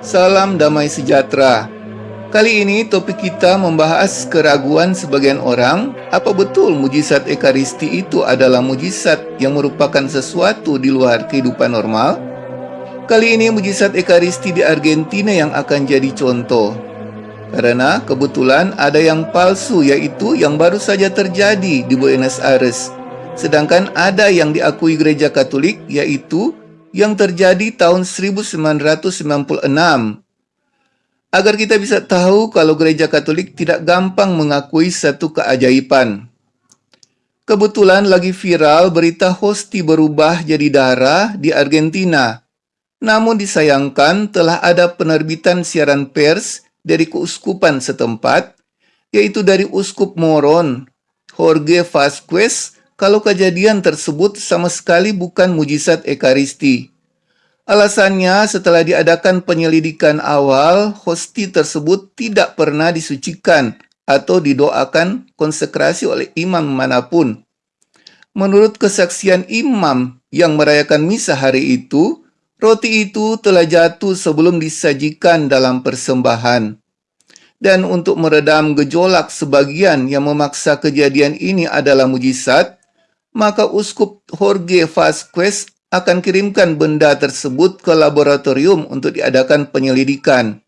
Salam damai sejahtera. Kali ini topik kita membahas keraguan sebagian orang apa betul mujizat ekaristi itu adalah mujizat yang merupakan sesuatu di luar kehidupan normal? Kali ini mujizat ekaristi di Argentina yang akan jadi contoh. Karena kebetulan ada yang palsu yaitu yang baru saja terjadi di Buenos Aires. Sedangkan ada yang diakui gereja Katolik yaitu yang terjadi tahun 1996. Agar kita bisa tahu kalau gereja Katolik tidak gampang mengakui satu keajaiban. Kebetulan lagi viral berita hosti berubah jadi darah di Argentina. Namun disayangkan telah ada penerbitan siaran pers dari keuskupan setempat, yaitu dari Uskup Moron, Jorge Vasquez, kalau kejadian tersebut sama sekali bukan mujizat Ekaristi. Alasannya setelah diadakan penyelidikan awal, hosti tersebut tidak pernah disucikan atau didoakan konsekrasi oleh imam mana pun. Menurut kesaksian imam yang merayakan misa hari itu, roti itu telah jatuh sebelum disajikan dalam persembahan. Dan untuk meredam gejolak sebagian yang memaksa kejadian ini adalah mujizat, maka Uskup Jorge Vasquez akan kirimkan benda tersebut ke laboratorium untuk diadakan penyelidikan.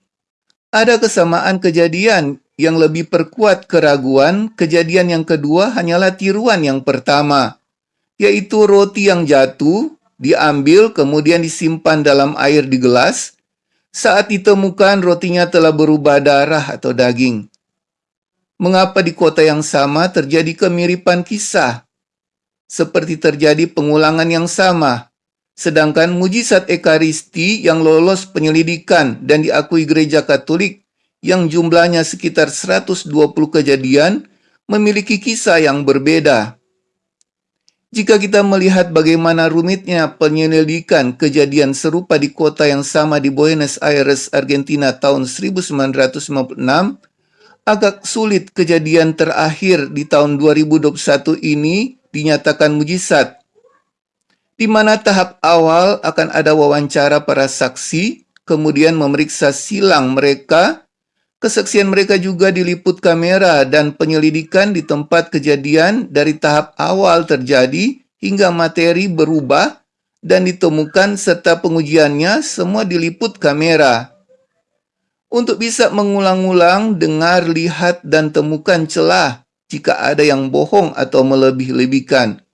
Ada kesamaan kejadian yang lebih perkuat keraguan, kejadian yang kedua hanyalah tiruan yang pertama, yaitu roti yang jatuh, diambil kemudian disimpan dalam air di gelas, saat ditemukan rotinya telah berubah darah atau daging. Mengapa di kota yang sama terjadi kemiripan kisah? Seperti terjadi pengulangan yang sama. Sedangkan mujizat Ekaristi yang lolos penyelidikan dan diakui gereja Katolik yang jumlahnya sekitar 120 kejadian memiliki kisah yang berbeda. Jika kita melihat bagaimana rumitnya penyelidikan kejadian serupa di kota yang sama di Buenos Aires, Argentina tahun 1956, agak sulit kejadian terakhir di tahun 2021 ini dinyatakan mujizat, di mana tahap awal akan ada wawancara para saksi, kemudian memeriksa silang mereka, kesaksian mereka juga diliput kamera dan penyelidikan di tempat kejadian dari tahap awal terjadi hingga materi berubah dan ditemukan serta pengujiannya semua diliput kamera. Untuk bisa mengulang-ulang, dengar, lihat, dan temukan celah jika ada yang bohong atau melebih-lebihkan.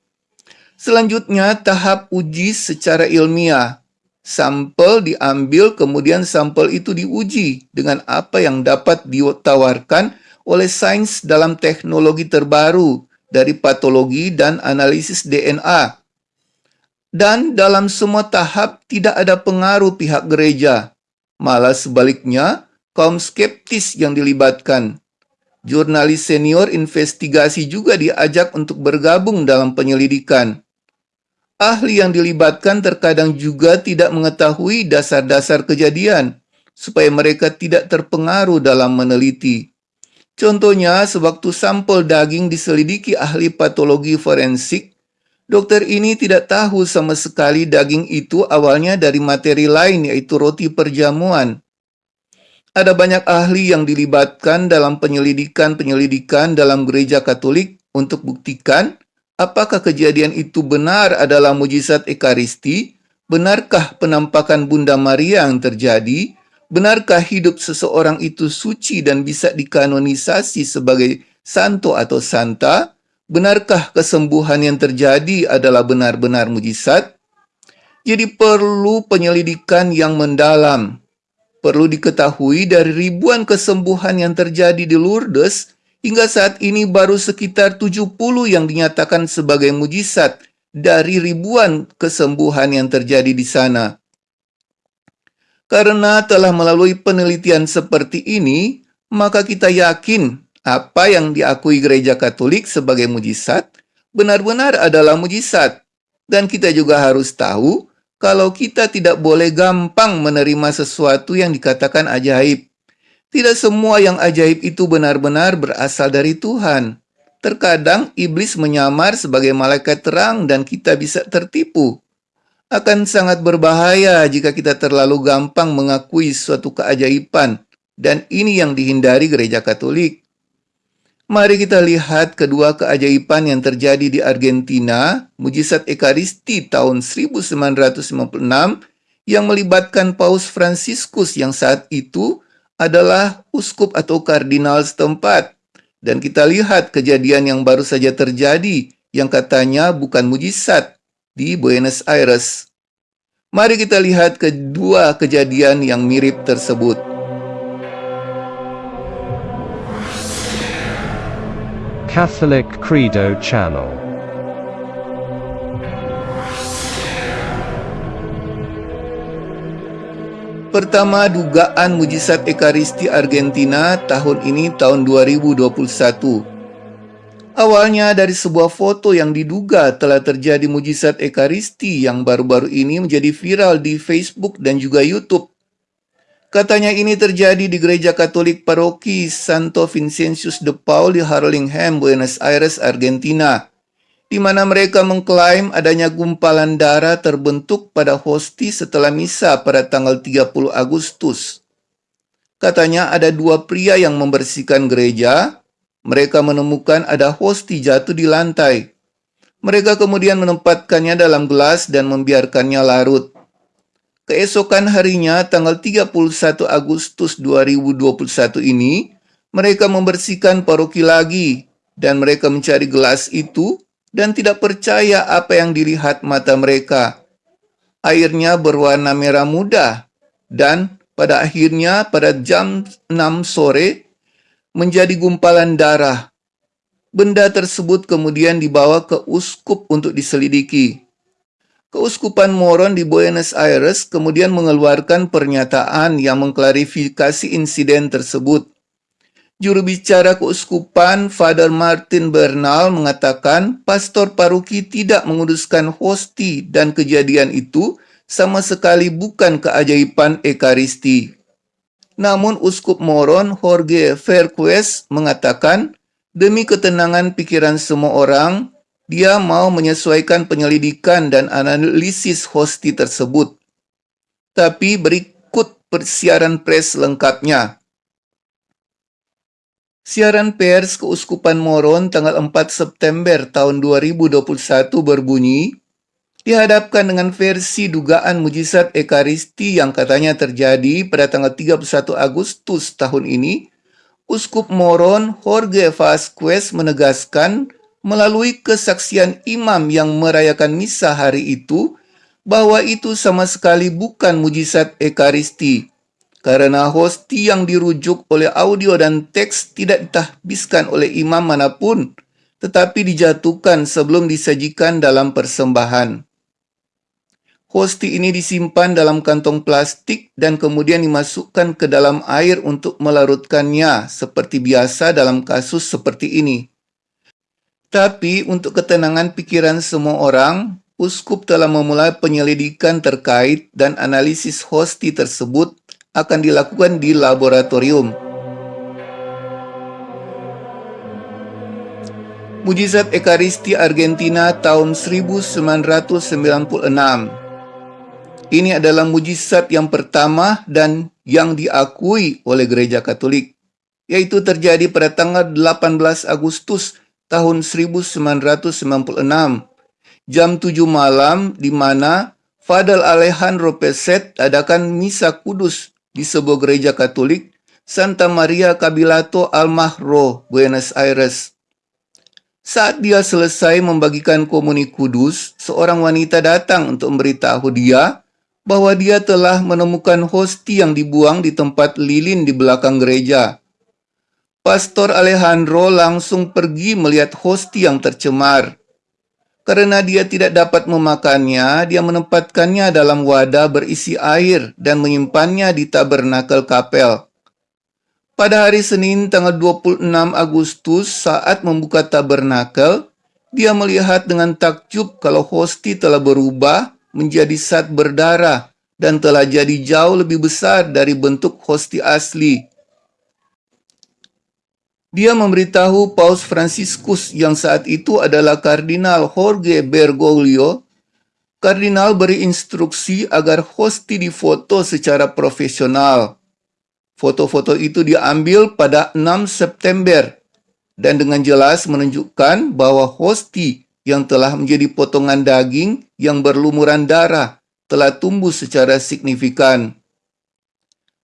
Selanjutnya, tahap uji secara ilmiah. Sampel diambil, kemudian sampel itu diuji dengan apa yang dapat ditawarkan oleh sains dalam teknologi terbaru dari patologi dan analisis DNA. Dan dalam semua tahap tidak ada pengaruh pihak gereja, malah sebaliknya kaum skeptis yang dilibatkan. Jurnalis senior investigasi juga diajak untuk bergabung dalam penyelidikan. Ahli yang dilibatkan terkadang juga tidak mengetahui dasar-dasar kejadian, supaya mereka tidak terpengaruh dalam meneliti. Contohnya, sewaktu sampel daging diselidiki ahli patologi forensik, dokter ini tidak tahu sama sekali daging itu awalnya dari materi lain yaitu roti perjamuan. Ada banyak ahli yang dilibatkan dalam penyelidikan-penyelidikan dalam gereja Katolik untuk buktikan apakah kejadian itu benar adalah mujizat Ekaristi, benarkah penampakan Bunda Maria yang terjadi, benarkah hidup seseorang itu suci dan bisa dikanonisasi sebagai santo atau santa, benarkah kesembuhan yang terjadi adalah benar-benar mujizat. Jadi perlu penyelidikan yang mendalam Perlu diketahui dari ribuan kesembuhan yang terjadi di Lourdes, hingga saat ini baru sekitar 70 yang dinyatakan sebagai mujizat dari ribuan kesembuhan yang terjadi di sana. Karena telah melalui penelitian seperti ini, maka kita yakin apa yang diakui gereja Katolik sebagai mujizat benar-benar adalah mujizat. Dan kita juga harus tahu kalau kita tidak boleh gampang menerima sesuatu yang dikatakan ajaib. Tidak semua yang ajaib itu benar-benar berasal dari Tuhan. Terkadang iblis menyamar sebagai malaikat terang dan kita bisa tertipu. Akan sangat berbahaya jika kita terlalu gampang mengakui suatu keajaiban, dan ini yang dihindari gereja Katolik. Mari kita lihat kedua keajaiban yang terjadi di Argentina, mujizat Ekaristi tahun 1956 yang melibatkan Paus Fransiskus yang saat itu adalah uskup atau kardinal setempat. Dan kita lihat kejadian yang baru saja terjadi yang katanya bukan mujizat, di Buenos Aires. Mari kita lihat kedua kejadian yang mirip tersebut. Catholic Credo Channel Pertama, dugaan mujizat Ekaristi Argentina tahun ini tahun 2021. Awalnya dari sebuah foto yang diduga telah terjadi mujizat Ekaristi yang baru-baru ini menjadi viral di Facebook dan juga YouTube. Katanya ini terjadi di Gereja Katolik Paroki Santo Vincentius de Paul di Harlingham, Buenos Aires, Argentina, di mana mereka mengklaim adanya gumpalan darah terbentuk pada hosti setelah misa pada tanggal 30 Agustus. Katanya ada dua pria yang membersihkan gereja, mereka menemukan ada hosti jatuh di lantai. Mereka kemudian menempatkannya dalam gelas dan membiarkannya larut. Keesokan harinya, tanggal 31 Agustus 2021 ini, mereka membersihkan paroki lagi, dan mereka mencari gelas itu dan tidak percaya apa yang dilihat mata mereka. Airnya berwarna merah muda, dan pada akhirnya pada jam 6 sore, menjadi gumpalan darah. Benda tersebut kemudian dibawa ke uskup untuk diselidiki. Keuskupan Moron di Buenos Aires kemudian mengeluarkan pernyataan yang mengklarifikasi insiden tersebut. Juru bicara keuskupan, Father Martin Bernal, mengatakan pastor paruki tidak menguduskan hosti dan kejadian itu sama sekali bukan keajaiban Ekaristi. Namun Uskup Moron Jorge Verquez mengatakan, demi ketenangan pikiran semua orang, dia mau menyesuaikan penyelidikan dan analisis hosti tersebut. Tapi berikut persiaran pres lengkapnya. Siaran pers Keuskupan Moron tanggal 4 September tahun 2021 berbunyi, dihadapkan dengan versi dugaan mujizat Ekaristi yang katanya terjadi pada tanggal 31 Agustus tahun ini, Uskup Moron Jorge Vasquez menegaskan melalui kesaksian imam yang merayakan misa hari itu bahwa itu sama sekali bukan mujizat Ekaristi karena hosti yang dirujuk oleh audio dan teks tidak ditahbiskan oleh imam mana pun tetapi dijatuhkan sebelum disajikan dalam persembahan. Hosti ini disimpan dalam kantong plastik dan kemudian dimasukkan ke dalam air untuk melarutkannya seperti biasa dalam kasus seperti ini. Tapi untuk ketenangan pikiran semua orang, uskup telah memulai penyelidikan terkait dan analisis hosti tersebut akan dilakukan di laboratorium. Mujizat Ekaristi Argentina tahun 1996 ini adalah mujizat yang pertama dan yang diakui oleh gereja Katolik, yaitu terjadi pada tanggal 18 Agustus tahun 1996, jam 7 malam di mana Fadal Alejandro Peset adakan misa kudus di sebuah gereja Katolik Santa Maria Cabilato Almahro, Buenos Aires. Saat dia selesai membagikan komuni kudus, seorang wanita datang untuk memberitahu dia bahwa dia telah menemukan hosti yang dibuang di tempat lilin di belakang gereja. Pastor Alejandro langsung pergi melihat hosti yang tercemar. Karena dia tidak dapat memakannya, dia menempatkannya dalam wadah berisi air dan menyimpannya di tabernakel kapel. Pada hari Senin tanggal 26 Agustus saat membuka tabernakel, dia melihat dengan takjub kalau hosti telah berubah menjadi zat berdarah dan telah jadi jauh lebih besar dari bentuk hosti asli. Dia memberitahu Paus Franciscus yang saat itu adalah Kardinal Jorge Bergoglio Kardinal beri instruksi agar hosti difoto secara profesional. Foto-foto itu diambil pada 6 September dan dengan jelas menunjukkan bahwa hosti yang telah menjadi potongan daging yang berlumuran darah telah tumbuh secara signifikan.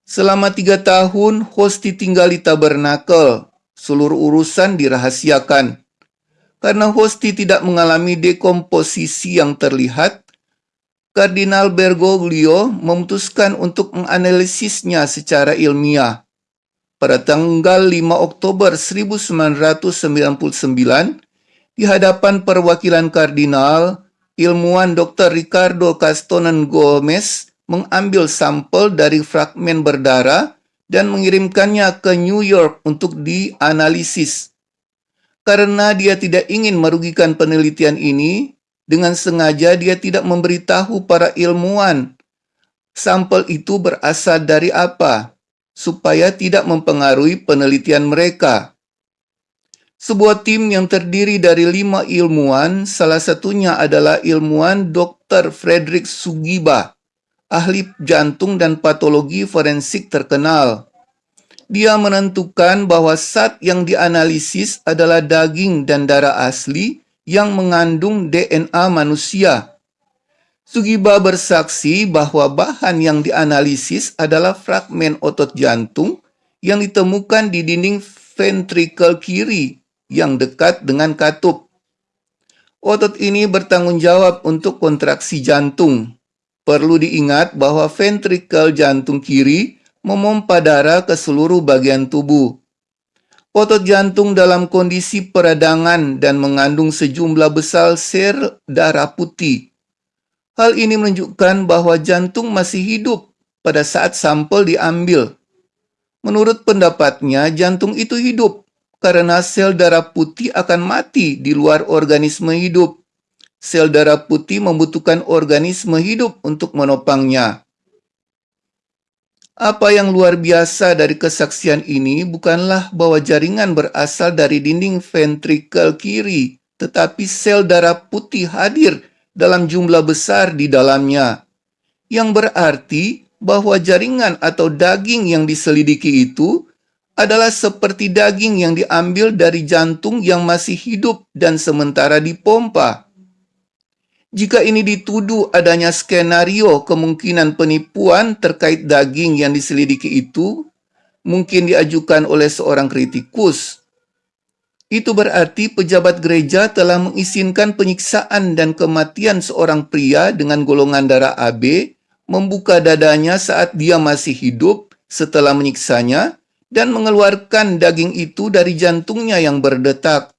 Selama tiga tahun, hosti tinggal di tabernakel. Seluruh urusan dirahasiakan. Karena hosti tidak mengalami dekomposisi yang terlihat, Kardinal Bergoglio memutuskan untuk menganalisisnya secara ilmiah. Pada tanggal 5 Oktober 1999, di hadapan perwakilan kardinal, ilmuwan Dr. Ricardo Castonen Gomez mengambil sampel dari fragmen berdarah dan mengirimkannya ke New York untuk dianalisis. Karena dia tidak ingin merugikan penelitian ini, dengan sengaja dia tidak memberitahu para ilmuwan sampel itu berasal dari apa, supaya tidak mempengaruhi penelitian mereka. Sebuah tim yang terdiri dari lima ilmuwan, salah satunya adalah ilmuwan Dr. Frederick Sugiba, ahli jantung dan patologi forensik terkenal. Dia menentukan bahwa zat yang dianalisis adalah daging dan darah asli yang mengandung DNA manusia. Sugiba bersaksi bahwa bahan yang dianalisis adalah fragmen otot jantung yang ditemukan di dinding ventrikel kiri yang dekat dengan katup. Otot ini bertanggung jawab untuk kontraksi jantung. Perlu diingat bahwa ventrikel jantung kiri memompa darah ke seluruh bagian tubuh. Otot jantung dalam kondisi peradangan dan mengandung sejumlah besar sel darah putih. Hal ini menunjukkan bahwa jantung masih hidup pada saat sampel diambil. Menurut pendapatnya, jantung itu hidup karena sel darah putih akan mati di luar organisme hidup. Sel darah putih membutuhkan organisme hidup untuk menopangnya. Apa yang luar biasa dari kesaksian ini bukanlah bahwa jaringan berasal dari dinding ventrikel kiri, tetapi sel darah putih hadir dalam jumlah besar di dalamnya. Yang berarti bahwa jaringan atau daging yang diselidiki itu adalah seperti daging yang diambil dari jantung yang masih hidup dan sementara dipompa. Jika ini dituduh adanya skenario kemungkinan penipuan terkait daging yang diselidiki itu, mungkin diajukan oleh seorang kritikus. Itu berarti pejabat gereja telah mengizinkan penyiksaan dan kematian seorang pria dengan golongan darah AB, membuka dadanya saat dia masih hidup setelah menyiksanya, dan mengeluarkan daging itu dari jantungnya yang berdetak.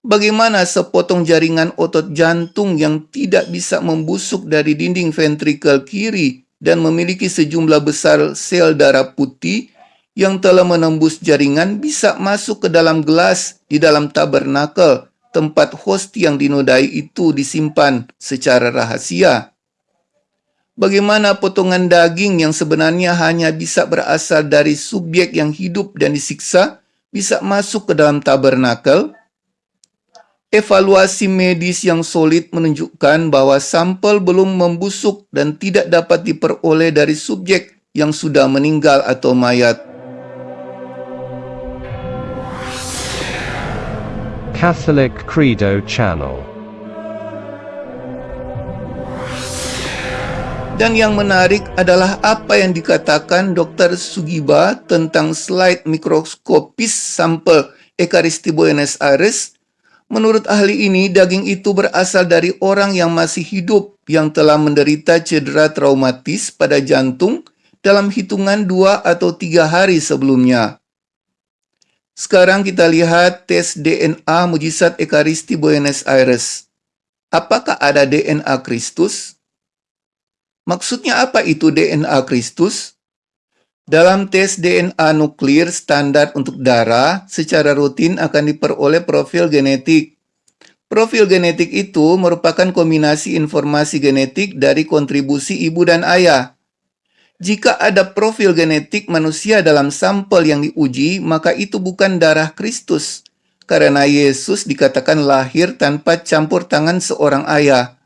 Bagaimana sepotong jaringan otot jantung yang tidak bisa membusuk dari dinding ventrikel kiri dan memiliki sejumlah besar sel darah putih yang telah menembus jaringan bisa masuk ke dalam gelas di dalam tabernakel tempat hosti yang dinodai itu disimpan secara rahasia. Bagaimana potongan daging yang sebenarnya hanya bisa berasal dari subjek yang hidup dan disiksa bisa masuk ke dalam tabernakel? Evaluasi medis yang solid menunjukkan bahwa sampel belum membusuk dan tidak dapat diperoleh dari subjek yang sudah meninggal atau mayat. Catholic Credo Channel Dan yang menarik adalah apa yang dikatakan Dr. Sugiba tentang slide mikroskopis sampel Ekaristi Buenos Aires Menurut ahli ini, daging itu berasal dari orang yang masih hidup yang telah menderita cedera traumatis pada jantung dalam hitungan dua atau tiga hari sebelumnya. Sekarang kita lihat tes DNA mujizat Ekaristi Buenos Aires. Apakah ada DNA Kristus? Maksudnya apa itu DNA Kristus? Dalam tes DNA nuklir standar untuk darah, secara rutin akan diperoleh profil genetik. Profil genetik itu merupakan kombinasi informasi genetik dari kontribusi ibu dan ayah. Jika ada profil genetik manusia dalam sampel yang diuji, maka itu bukan darah Kristus, karena Yesus dikatakan lahir tanpa campur tangan seorang ayah.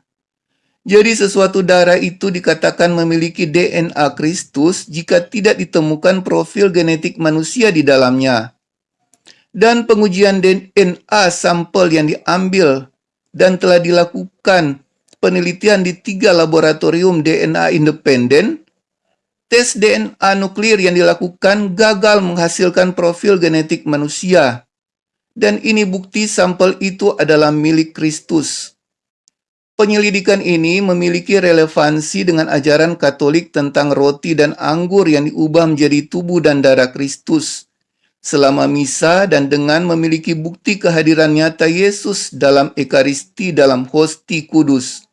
Jadi sesuatu darah itu dikatakan memiliki DNA Kristus jika tidak ditemukan profil genetik manusia di dalamnya. Dan pengujian DNA sampel yang diambil dan telah dilakukan penelitian di tiga laboratorium DNA independen, tes DNA nuklir yang dilakukan gagal menghasilkan profil genetik manusia. Dan ini bukti sampel itu adalah milik Kristus. Penyelidikan ini memiliki relevansi dengan ajaran Katolik tentang roti dan anggur yang diubah menjadi tubuh dan darah Kristus selama misa dan dengan memiliki bukti kehadiran nyata Yesus dalam Ekaristi dalam hosti kudus.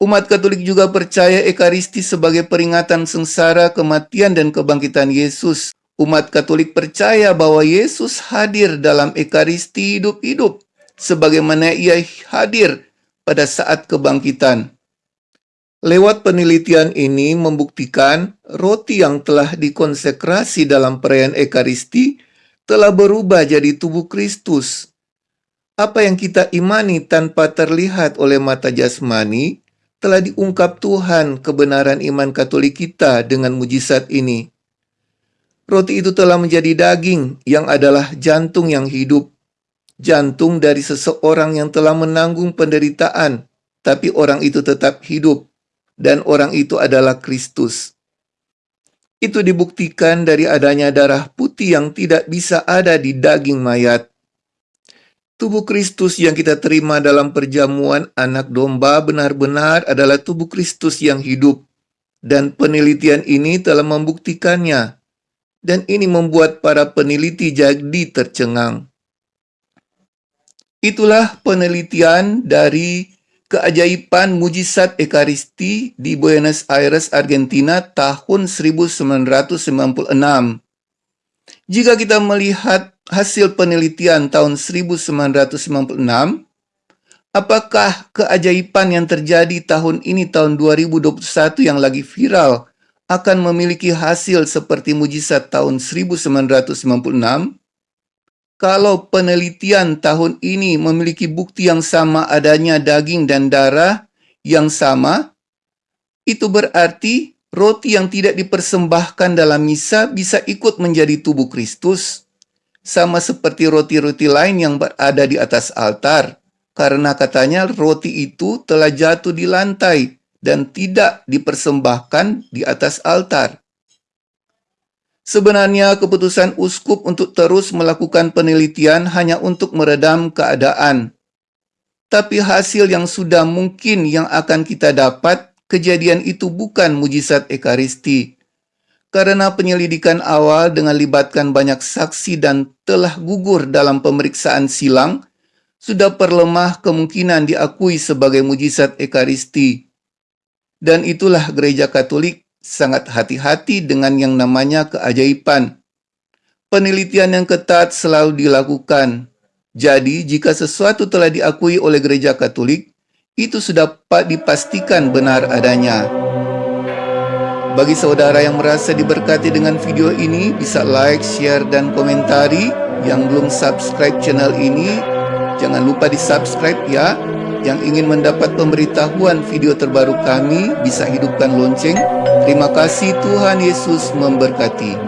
Umat Katolik juga percaya Ekaristi sebagai peringatan sengsara, kematian, dan kebangkitan Yesus. Umat Katolik percaya bahwa Yesus hadir dalam Ekaristi hidup-hidup, sebagaimana ia hadir pada saat kebangkitan. Lewat penelitian ini membuktikan roti yang telah dikonsekrasi dalam perayaan Ekaristi telah berubah jadi tubuh Kristus. Apa yang kita imani tanpa terlihat oleh mata jasmani telah diungkap Tuhan kebenaran iman Katolik kita dengan mujizat ini. Roti itu telah menjadi daging yang adalah jantung yang hidup jantung dari seseorang yang telah menanggung penderitaan, tapi orang itu tetap hidup, dan orang itu adalah Kristus. Itu dibuktikan dari adanya darah putih yang tidak bisa ada di daging mayat. Tubuh Kristus yang kita terima dalam perjamuan anak domba benar-benar adalah tubuh Kristus yang hidup, dan penelitian ini telah membuktikannya. Dan ini membuat para peneliti jadi tercengang. Itulah penelitian dari keajaiban mujizat Ekaristi di Buenos Aires, Argentina tahun 1996. Jika kita melihat hasil penelitian tahun 1996, apakah keajaiban yang terjadi tahun ini tahun 2021 yang lagi viral akan memiliki hasil seperti mujizat tahun 1996? Kalau penelitian tahun ini memiliki bukti yang sama adanya daging dan darah yang sama, itu berarti roti yang tidak dipersembahkan dalam misa bisa ikut menjadi tubuh Kristus, sama seperti roti-roti lain yang berada di atas altar, karena katanya roti itu telah jatuh di lantai dan tidak dipersembahkan di atas altar. Sebenarnya keputusan uskup untuk terus melakukan penelitian hanya untuk meredam keadaan. Tapi hasil yang sudah mungkin yang akan kita dapat, kejadian itu bukan mujizat Ekaristi. Karena penyelidikan awal dengan libatkan banyak saksi dan telah gugur dalam pemeriksaan silang, sudah perlemah kemungkinan diakui sebagai mujizat Ekaristi. Dan itulah gereja Katolik sangat hati-hati dengan yang namanya keajaiban. Penelitian yang ketat selalu dilakukan. Jadi, jika sesuatu telah diakui oleh gereja Katolik, itu sudah dapat dipastikan benar adanya. Bagi saudara yang merasa diberkati dengan video ini, bisa like, share, dan komentari. Yang belum subscribe channel ini, jangan lupa di subscribe ya yang ingin mendapat pemberitahuan video terbaru kami bisa hidupkan lonceng. Terima kasih Tuhan Yesus memberkati.